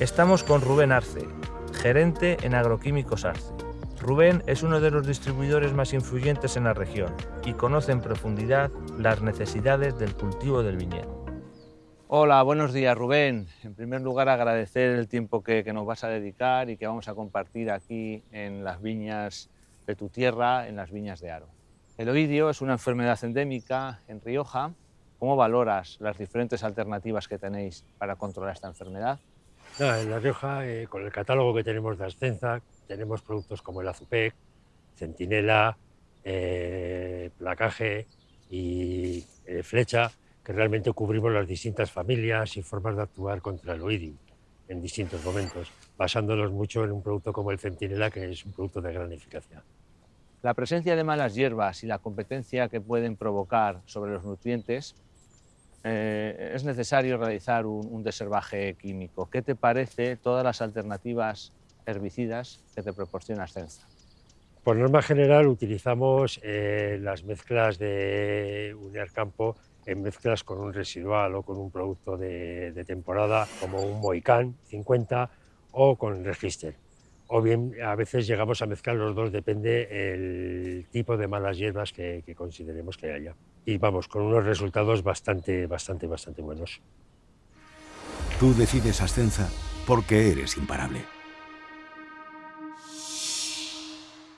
Estamos con Rubén Arce, gerente en Agroquímicos Arce. Rubén es uno de los distribuidores más influyentes en la región y conoce en profundidad las necesidades del cultivo del viñedo. Hola, buenos días Rubén. En primer lugar agradecer el tiempo que, nos vas a dedicar y que vamos a compartir aquí en las viñas de tu tierra, en las viñas de Aro. El oidio es una enfermedad endémica en Rioja. ¿Cómo valoras las diferentes alternativas que tenéis para controlar esta enfermedad? En La Rioja, eh, con el catálogo que tenemos de Ascenza, tenemos productos como el Azupec, Centinela, eh, Placaje y eh, Flecha, que realmente cubrimos las distintas familias y formas de actuar contra el oidium en distintos momentos, basándonos mucho en un producto como el Centinela, que es un producto de gran eficacia. La presencia de malas hierbas y la competencia que pueden provocar sobre los nutrientes eh, es necesario realizar un, un, deservaje químico. ¿Qué te parece todas las alternativas herbicidas que te proporciona Ascensa? Por norma general utilizamos eh, las mezclas de Uniar Campo en mezclas con un residual o con un producto de, de temporada como un Moicán 50 o con Register. O bien a veces llegamos a mezclar los dos, depende el tipo de malas hierbas que, que consideremos que haya. Y vamos, con unos resultados bastante, bastante, bastante buenos. Tú decides Ascensa porque eres imparable.